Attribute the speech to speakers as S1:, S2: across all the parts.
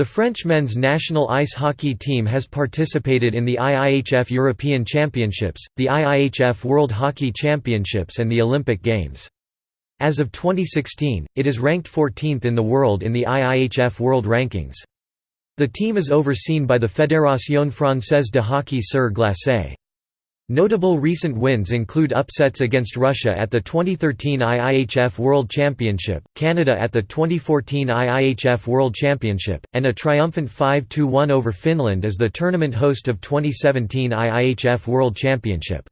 S1: The French men's national ice hockey team has participated in the IIHF European Championships, the IIHF World Hockey Championships and the Olympic Games. As of 2016, it is ranked 14th in the world in the IIHF World Rankings. The team is overseen by the Fédération Française de Hockey sur Glace. Notable recent wins include upsets against Russia at the 2013 IIHF World Championship, Canada at the 2014 IIHF World Championship, and a triumphant 5-2-1 over Finland as the tournament host of 2017 IIHF World Championship.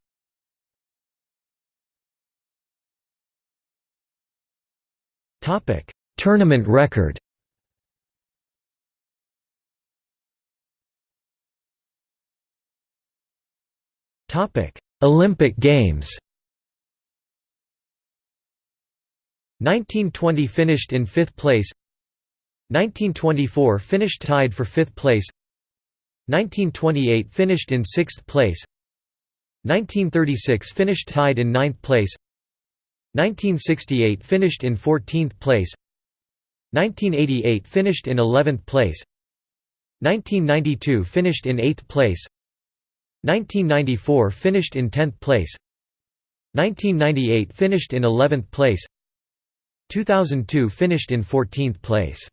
S1: Tournament record Topic: Olympic Games. 1920 finished in 5th place. 1924 finished tied for 5th place. 1928 finished in 6th place. 1936 finished tied in 9th place. 1968 finished in 14th place. 1988 finished in 11th place. 1992 finished in 8th place. 1994 finished in 10th place. 1998 finished in 11th place. 2002 finished in 14th place.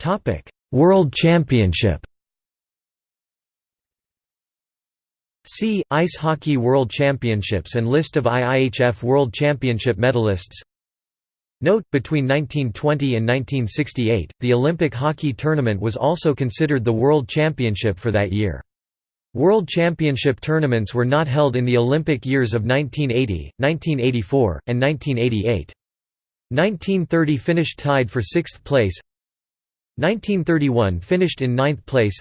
S1: Topic: World Championship. See, Ice Hockey World Championships and List of IIHF World Championship medalists Note, between 1920 and 1968, the Olympic hockey tournament was also considered the World Championship for that year. World Championship tournaments were not held in the Olympic years of 1980, 1984, and 1988. 1930 finished tied for sixth place 1931 finished in ninth place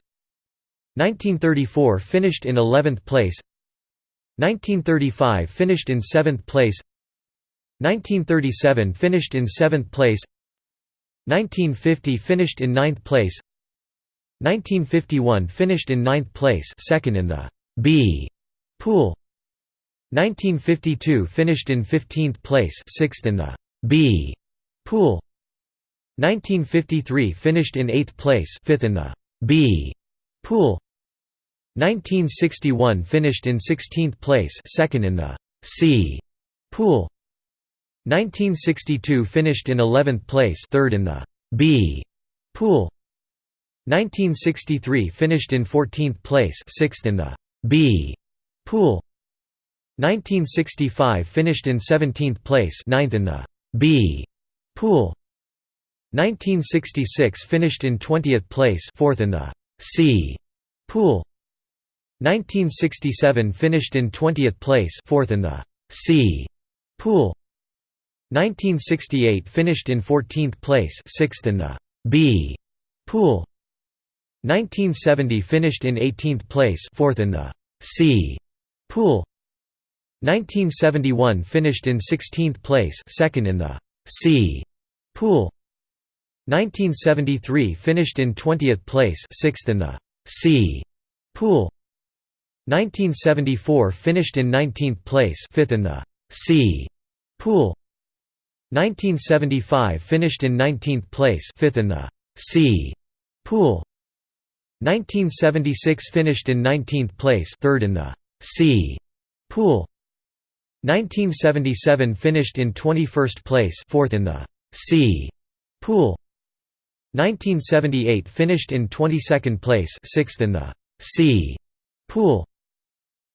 S1: 1934 finished in 11th place 1935 finished in 7th place 1937 finished in 7th place 1950 finished in 9th place 1951 finished in 9th place second in the B pool 1952 finished in 15th place 6th in the B pool 1953 finished in 8th place 5th in the B pool 1961 finished in 16th place second in the C pool 1962 finished in 11th place third in the B pool. 1963 finished in 14th place sixth in the B pool. 1965 finished in 17th place ninth in the B pool. 1966 finished in 20th place fourth in the C pool. 1967 finished in 20th place fourth in the C pool 1968 finished in 14th place, 6th in the B pool. 1970 finished in 18th place, 4th in the C pool. 1971 finished in 16th place, 2nd in the C pool. 1973 finished in 20th place, 6th in the C pool. 1974 finished in 19th place, 5th in the C pool. 1975 finished in 19th place, 5th in the C pool. 1976 finished in 19th place, 3rd in the C pool. 1977 finished in 21st place, 4th in the C pool. 1978 finished in 22nd place, 6th in the C pool.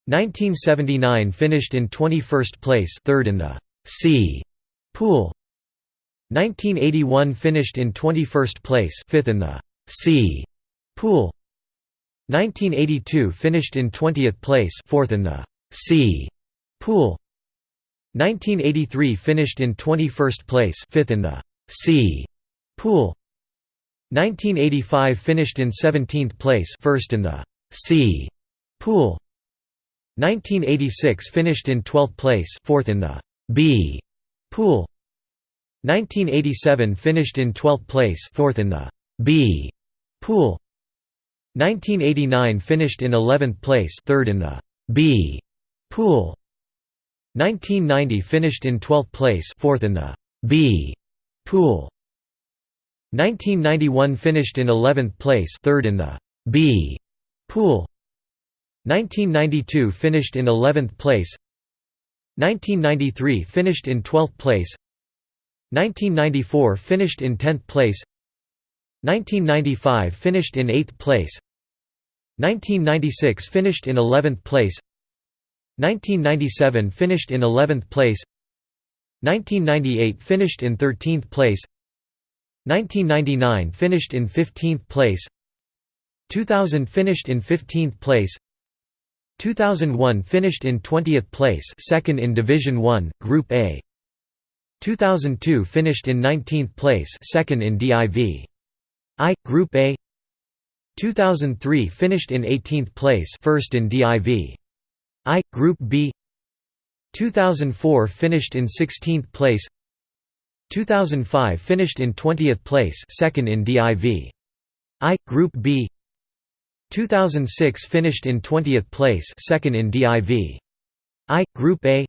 S1: 1979 finished in 21st place, 3rd in the C Pool 1981 finished in 21st place 5th in the C. Pool 1982 finished in 20th place 4th in the C. Pool 1983 finished in 21st place 5th in the C. Pool 1985 finished in 17th place first in the C. Pool 1986 finished in 12th place fourth in the B Pool 1987 finished in 12th place, fourth in the B pool. 1989 finished in 11th place, third in the B pool. 1990 finished in 12th place, fourth in the B Pool 1991 finished in 11th place third in the B pool 1992 finished in 11th place 1993 finished in 12th place 1994 finished in 10th place 1995 finished in 8th place 1996 finished in 11th place 1997 finished in 11th place 1998 finished in 13th place 1999 finished in 15th place 2000 finished in 15th place 2001 finished in 20th place second in Division 1, Group A. 2002 finished in 19th place second in DIV I, Group A. 2003 finished in 18th place first in DIV I, Group B. 2004 finished in 16th place. 2005 finished in 20th place second in DIV I, Group B 2006 finished in 20th place second in DIV I, Group A.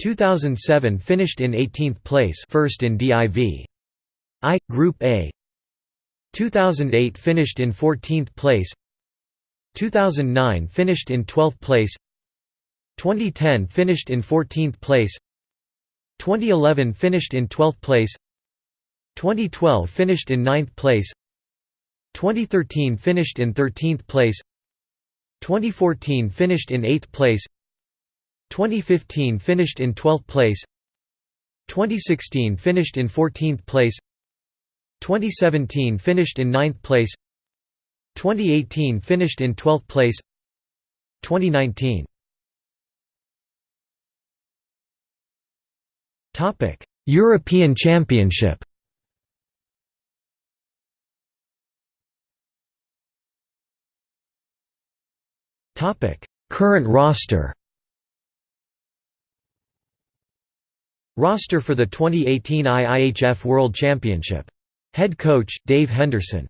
S1: 2007 finished in 18th place first in DIV I, Group A. 2008 finished in 14th place. 2009 finished in 12th place. 2010 finished in 14th place. 2011 finished in 12th place. 2012 finished in 9th place 2013 finished in 13th place 2014 finished in 8th place 2015 finished in 12th place 2016 finished in 14th place 2017 finished in 9th place 2018 finished in 12th place 2019 Topic European Championship Current roster Roster for the 2018 IIHF World Championship. Head coach, Dave Henderson